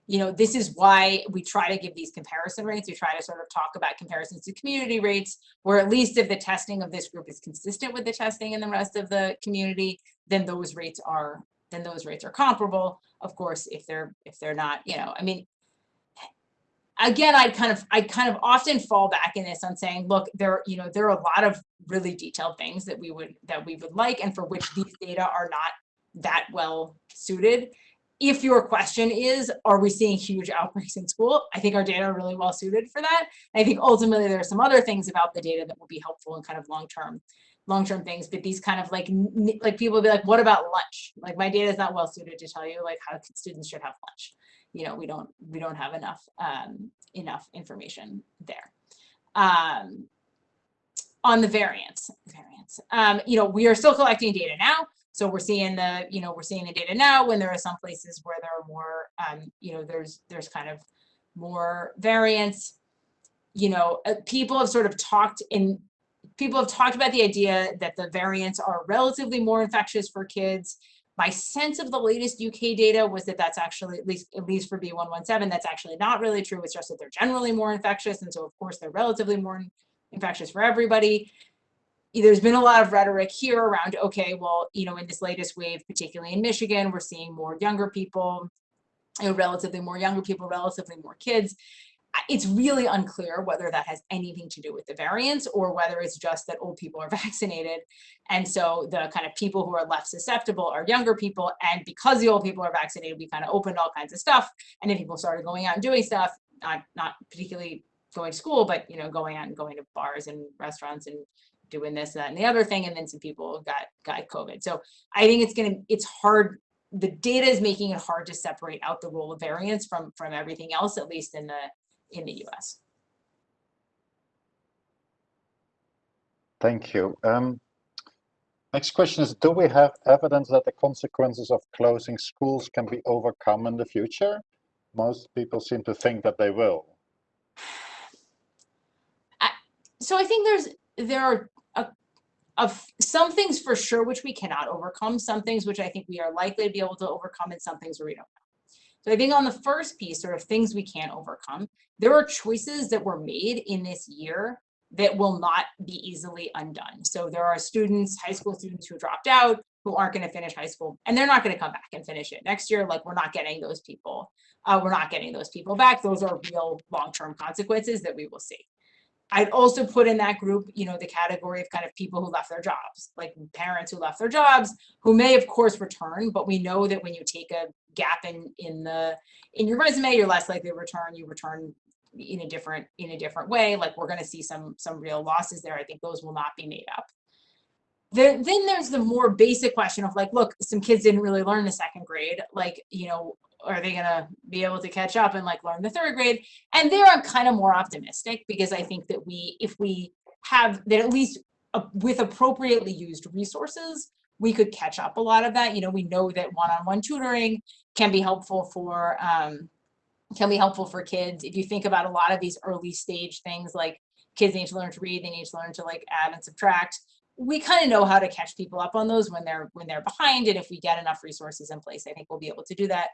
you know this is why we try to give these comparison rates. We try to sort of talk about comparisons to community rates, where at least if the testing of this group is consistent with the testing in the rest of the community, then those rates are then those rates are comparable. Of course, if they're if they're not, you know, I mean, again, I kind of, I kind of often fall back in this on saying, look, there, you know, there are a lot of really detailed things that we would, that we would like, and for which these data are not that well suited. If your question is, are we seeing huge outbreaks in school? I think our data are really well suited for that. I think ultimately there are some other things about the data that will be helpful in kind of long-term long-term things, but these kind of like, like people will be like, what about lunch? Like my data is not well suited to tell you like how students should have lunch you know, we don't we don't have enough um, enough information there. Um, on the variants, variants, um, you know, we are still collecting data now. So we're seeing the, you know, we're seeing the data now when there are some places where there are more, um, you know, there's there's kind of more variants. You know, uh, people have sort of talked in people have talked about the idea that the variants are relatively more infectious for kids my sense of the latest UK data was that that's actually, at least, at least for B117, that's actually not really true. It's just that they're generally more infectious. And so of course they're relatively more infectious for everybody. There's been a lot of rhetoric here around, okay, well, you know, in this latest wave, particularly in Michigan, we're seeing more younger people, you know, relatively more younger people, relatively more kids it's really unclear whether that has anything to do with the variants or whether it's just that old people are (laughs) vaccinated. And so the kind of people who are left susceptible are younger people. And because the old people are vaccinated, we kind of opened all kinds of stuff. And then people started going out and doing stuff, not, not particularly going to school, but, you know, going out and going to bars and restaurants and doing this, that, and the other thing. And then some people got, got COVID. So I think it's going to, it's hard the data is making it hard to separate out the role of variants from from everything else, at least in the in the US. Thank you. Um, next question is, do we have evidence that the consequences of closing schools can be overcome in the future? Most people seem to think that they will. I, so I think there's there are a, of some things for sure which we cannot overcome, some things which I think we are likely to be able to overcome, and some things where we don't know. So I think on the first piece, sort of things we can't overcome, there are choices that were made in this year that will not be easily undone. So there are students, high school students who dropped out, who aren't going to finish high school, and they're not going to come back and finish it next year. Like we're not getting those people. Uh, we're not getting those people back. Those are real long-term consequences that we will see. I'd also put in that group, you know, the category of kind of people who left their jobs, like parents who left their jobs, who may of course return, but we know that when you take a gap in in the in your resume, you're less likely to return. You return in a different in a different way. Like we're going to see some some real losses there. I think those will not be made up. There, then there's the more basic question of like, look, some kids didn't really learn the second grade. Like, you know, are they going to be able to catch up and like learn the third grade? And there I'm kind of more optimistic because I think that we, if we have that at least uh, with appropriately used resources, we could catch up a lot of that. You know, we know that one-on-one tutoring can be helpful for um, can be helpful for kids. If you think about a lot of these early stage things like kids need to learn to read, they need to learn to like add and subtract. We kind of know how to catch people up on those when they're when they're behind. And if we get enough resources in place, I think we'll be able to do that.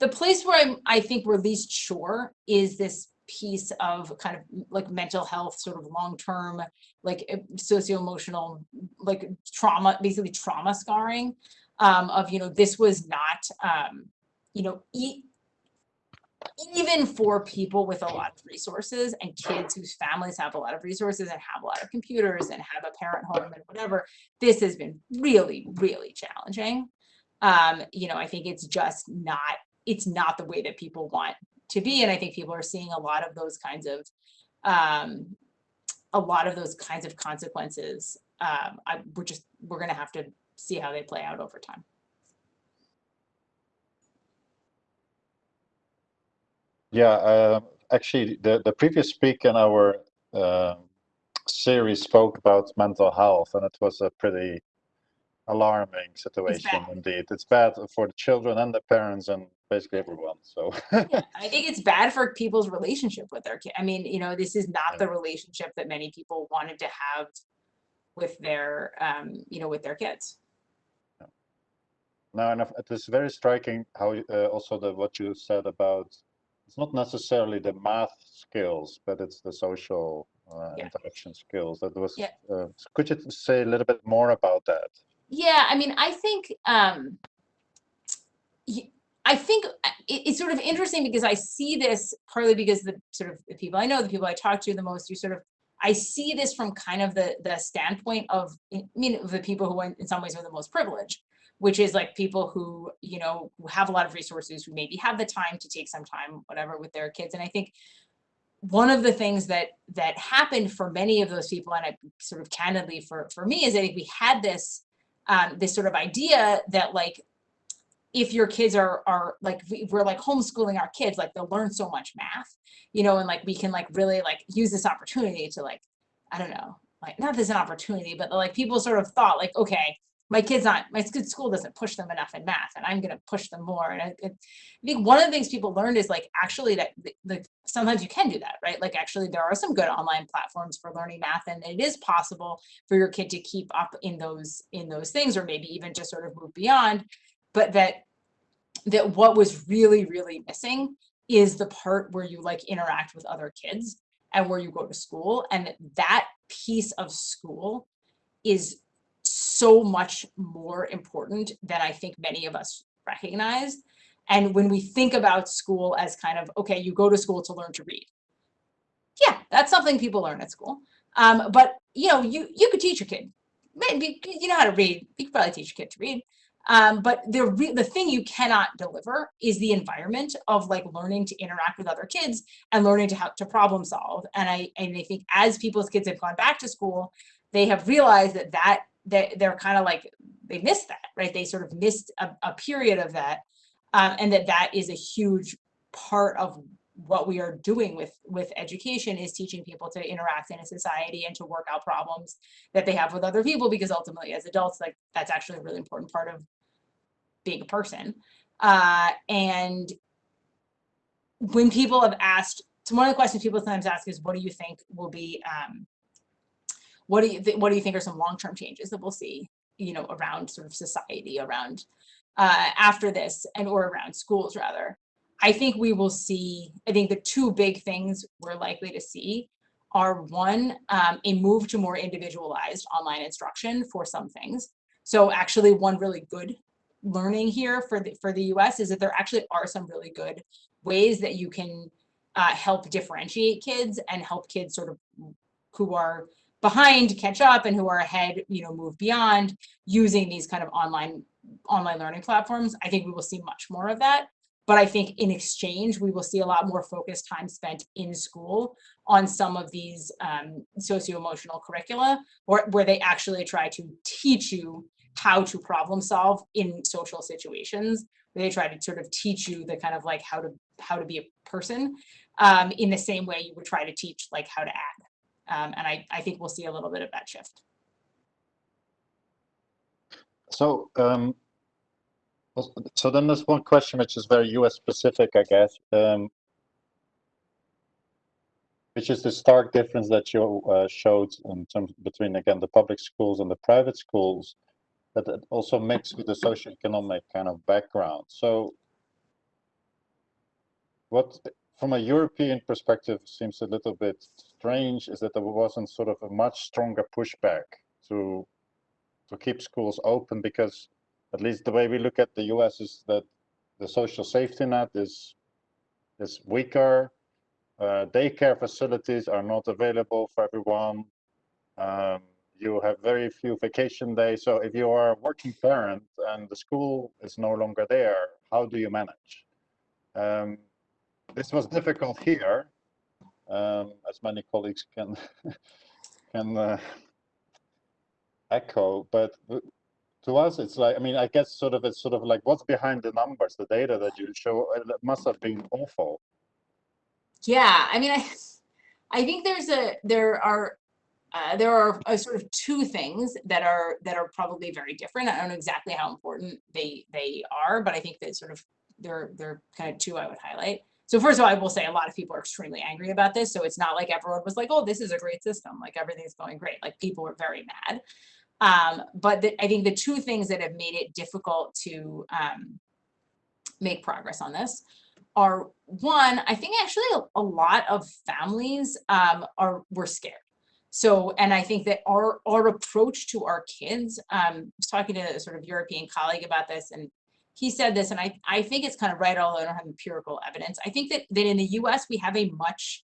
The place where I'm, I think we're least sure is this piece of kind of like mental health, sort of long-term, like socio-emotional, like trauma, basically trauma scarring um, of, you know, this was not, um, you know, e even for people with a lot of resources and kids whose families have a lot of resources and have a lot of computers and have a parent home and whatever, this has been really, really challenging. Um, you know, I think it's just not, it's not the way that people want to be. And I think people are seeing a lot of those kinds of, um, a lot of those kinds of consequences. Um, I, we're just, we're going to have to see how they play out over time. Yeah, uh, actually, the, the previous speaker in our uh, series spoke about mental health, and it was a pretty alarming situation indeed. It's bad for the children and the parents and basically everyone. So yeah, (laughs) I think it's bad for people's relationship with their kid. I mean, you know, this is not the relationship that many people wanted to have with their, um, you know, with their kids. No, and it is very striking how uh, also the what you said about it's not necessarily the math skills, but it's the social uh, yeah. interaction skills. That was. Yeah. Uh, could you say a little bit more about that? Yeah, I mean, I think um, I think uh, it's sort of interesting because I see this partly because the sort of the people I know, the people I talk to the most, you sort of I see this from kind of the the standpoint of I mean the people who in some ways are the most privileged which is like people who, you know, who have a lot of resources, who maybe have the time to take some time, whatever, with their kids. And I think one of the things that that happened for many of those people, and I sort of candidly for for me, is that we had this um, this sort of idea that like if your kids are are like we're like homeschooling our kids, like they'll learn so much math, you know, and like we can like really like use this opportunity to like I don't know, like not this an opportunity, but like people sort of thought like okay my kids not my school doesn't push them enough in math and i'm going to push them more and I, I, think one of the things people learned is like actually that like sometimes you can do that right? Like actually there are some good online platforms for learning math and it is possible for your kid to keep up in those in those things or maybe even just sort of move beyond but that that what was really really missing is the part where you like interact with other kids and where you go to school and that piece of school is so much more important than I think many of us recognize. And when we think about school as kind of, okay, you go to school to learn to read. Yeah, that's something people learn at school. Um, but you know, you you could teach your kid. Maybe you know how to read. You could probably teach your kid to read. Um, but the the thing you cannot deliver is the environment of like learning to interact with other kids and learning to how to problem solve. And I and I think as people's kids have gone back to school, they have realized that that they, they're kind of like, they missed that, right? They sort of missed a, a period of that. Um, and that that is a huge part of what we are doing with with education is teaching people to interact in a society and to work out problems that they have with other people because ultimately as adults like that's actually a really important part of being a person uh, and when people have asked so one of the questions people sometimes ask is what do you think will be um, what do you what do you think are some long-term changes that we'll see, you know, around sort of society around uh, after this and or around schools rather? I think we will see, I think the two big things we're likely to see are one, um, a move to more individualized online instruction for some things. So actually one really good learning here for the, for the US is that there actually are some really good ways that you can uh, help differentiate kids and help kids sort of who are behind catch up and who are ahead, you know, move beyond using these kind of online online learning platforms. I think we will see much more of that. But I think in exchange, we will see a lot more focused time spent in school on some of these um, socio-emotional curricula or where they actually try to teach you how to problem solve in social situations. They try to sort of teach you the kind of like how to how to be a person um, in the same way you would try to teach like how to act. Um, and I, I think we'll see a little bit of that shift. So, um, so then there's one question which is very US specific, I guess, um, which is the stark difference that you uh, showed in terms between, again, the public schools and the private schools, that it also mixed with the socioeconomic kind of background. So what from a European perspective seems a little bit strange is that there wasn't sort of a much stronger pushback to to keep schools open because at least the way we look at the US is that the social safety net is is weaker. Uh, daycare facilities are not available for everyone. Um, you have very few vacation days. So if you are a working parent and the school is no longer there, how do you manage? Um, this was difficult here, um, as many colleagues can (laughs) can uh, echo. But to us, it's like I mean, I guess sort of it's sort of like what's behind the numbers, the data that you show. It must have been awful. Yeah, I mean, I (laughs) I think there's a there are uh, there are uh, sort of two things that are that are probably very different. I don't know exactly how important they they are, but I think that sort of they're they're kind of two I would highlight. So first of all, I will say a lot of people are extremely angry about this. So it's not like everyone was like, oh, this is a great system. Like everything's going great. Like people were very mad. Um, but the, I think the two things that have made it difficult to um, make progress on this are one, I think actually a, a lot of families um, are were scared. So, and I think that our our approach to our kids, um, I was talking to a sort of European colleague about this, and he said this, and I, I think it's kind of right, although I don't have empirical evidence. I think that, that in the US, we have a much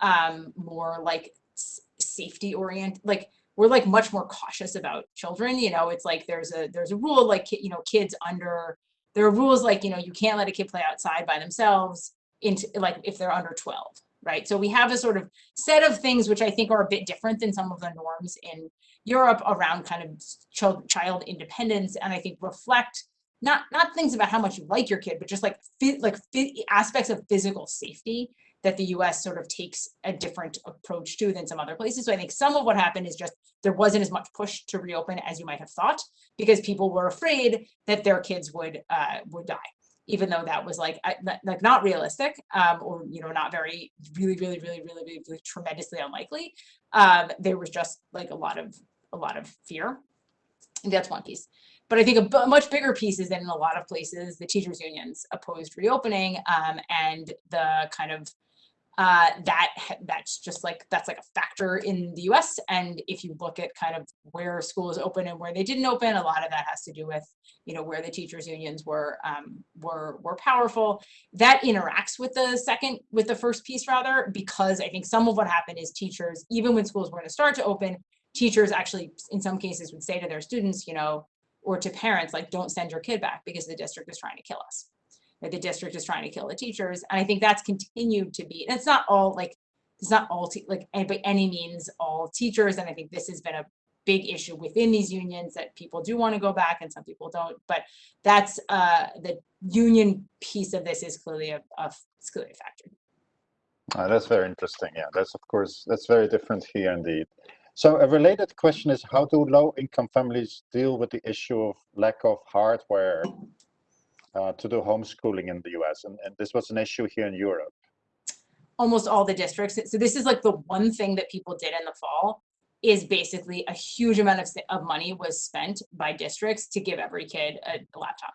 um, more like safety oriented, like we're like much more cautious about children. You know, it's like there's a there's a rule like, you know, kids under, there are rules like, you know, you can't let a kid play outside by themselves into like if they're under 12, right? So we have a sort of set of things which I think are a bit different than some of the norms in Europe around kind of child, child independence and I think reflect not not things about how much you like your kid, but just like like aspects of physical safety that the US sort of takes a different approach to than some other places. So I think some of what happened is just there wasn't as much push to reopen as you might have thought because people were afraid that their kids would uh, would die, even though that was like like not realistic um, or you know not very really really really really really, really tremendously unlikely. Um, there was just like a lot of a lot of fear. And that's one piece. But I think a much bigger piece is that in a lot of places, the teachers unions opposed reopening um, and the kind of uh, that that's just like that's like a factor in the US. And if you look at kind of where schools open and where they didn't open, a lot of that has to do with you know where the teachers unions were um, were were powerful. That interacts with the second with the first piece rather because I think some of what happened is teachers even when schools were going to start to open, teachers actually in some cases would say to their students, you know, or to parents, like don't send your kid back because the district is trying to kill us. The district is trying to kill the teachers. And I think that's continued to be, and it's not all like, it's not all like by any means all teachers. And I think this has been a big issue within these unions that people do want to go back and some people don't. But that's uh, the union piece of this is clearly a, a it's clearly a factor. Uh, that's very interesting. Yeah, that's of course, that's very different here indeed. So a related question is how do low-income families deal with the issue of lack of hardware uh, to do homeschooling in the US? And, and this was an issue here in Europe. Almost all the districts. So this is like the one thing that people did in the fall is basically a huge amount of, of money was spent by districts to give every kid a, a laptop.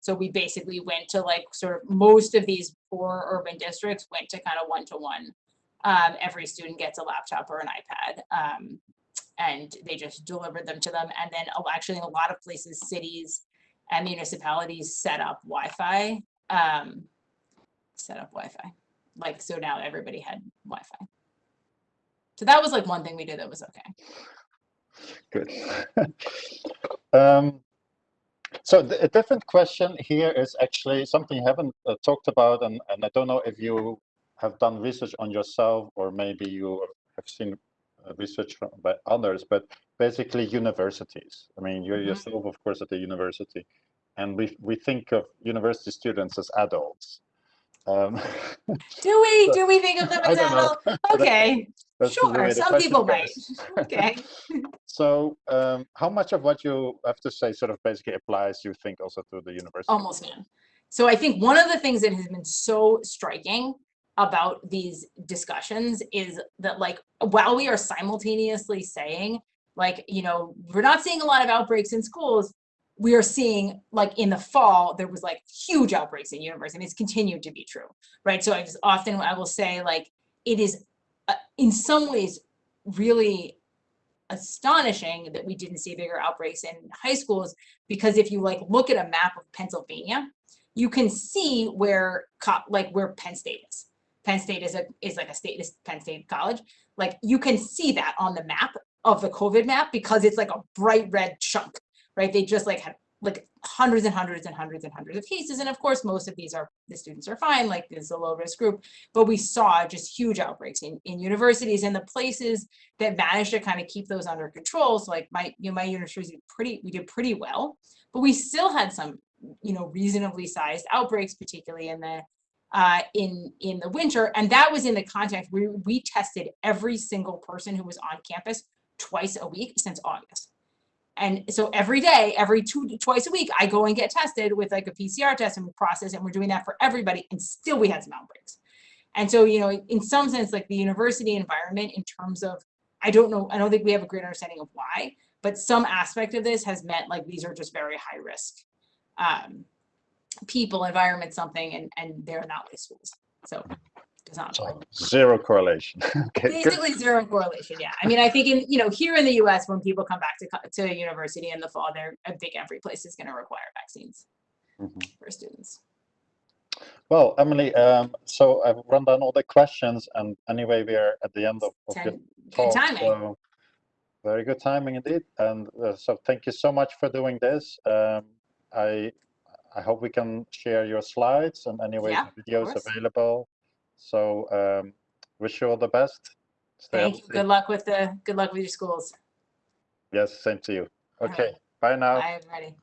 So we basically went to like sort of most of these four urban districts went to kind of one-to-one -one um, every student gets a laptop or an iPad. Um, and they just delivered them to them. And then actually in a lot of places, cities and municipalities set up Wi-Fi, um, set up Wi-Fi. Like, so now everybody had Wi-Fi. So that was like one thing we did that was okay. Good. (laughs) um, so a different question here is actually something you haven't uh, talked about, and, and I don't know if you have done research on yourself or maybe you have seen uh, research from, by others, but basically universities. I mean, you're Mhm. yourself, of course, at the university, and we we think of university students as adults. Um, (laughs) Do we, do we think of them (laughs) as don't know. adult? (laughs) Okay, sure, some people might. Okay. So, um, how much of what you have to say sort of basically applies, you think, also to the university? Almost none. So I think one of the things that has been so striking about these discussions is that like, while we are simultaneously saying, like, you know, we're not seeing a lot of outbreaks in schools, we are seeing like in the fall, there was like huge outbreaks in universities and it's continued to be true, right? So I just often, I will say like, it is uh, in some ways really astonishing that we didn't see bigger outbreaks in high schools because if you like look at a map of Pennsylvania, you can see where like where Penn State is. Penn State is a is like a state is Penn State College. Like you can see that on the map of the COVID map because it's like a bright red chunk, right? They just like had like hundreds and hundreds and hundreds and hundreds of cases. And of course, most of these are the students are fine, like this is a low risk group. But we saw just huge outbreaks in, in universities and the places that managed to kind of keep those under control. So like my, you know, my university pretty, we did pretty well, but we still had some, you know, reasonably sized outbreaks, particularly in the, uh, in, in the winter. And that was in the context where we tested every single person who was on campus twice a week since August. And so every day, every two, twice a week, I go and get tested with like a PCR test and we process, and we're doing that for everybody, and still we had some outbreaks. And so, you know, in some sense, like the university environment in terms of, I don't know, I don't think we have a great understanding of why, but some aspect of this has meant like these are just very high risk um, people, environment, something, and and they're not schools. So does not. So zero correlation. (laughs) okay, good. Basically zero correlation, yeah. I mean, I think in, you know, here in the US, when people come back to, to university in the fall, they're, I think every place is gonna require vaccines Mhm. for students. Well, Emily, um, so I've run down all the questions, and anyway, we are at the end of, of Ten- Good talk. timing. So very good timing indeed. And uh, so thank you so much for doing this. Um, I I hope we can share your slides and anyway Yeah, videos available. So um, wish you all the best. Stay Thank you. Good luck with the, good luck with your schools. Yes, same to you. right. Okay, bye now. Bye, everybody.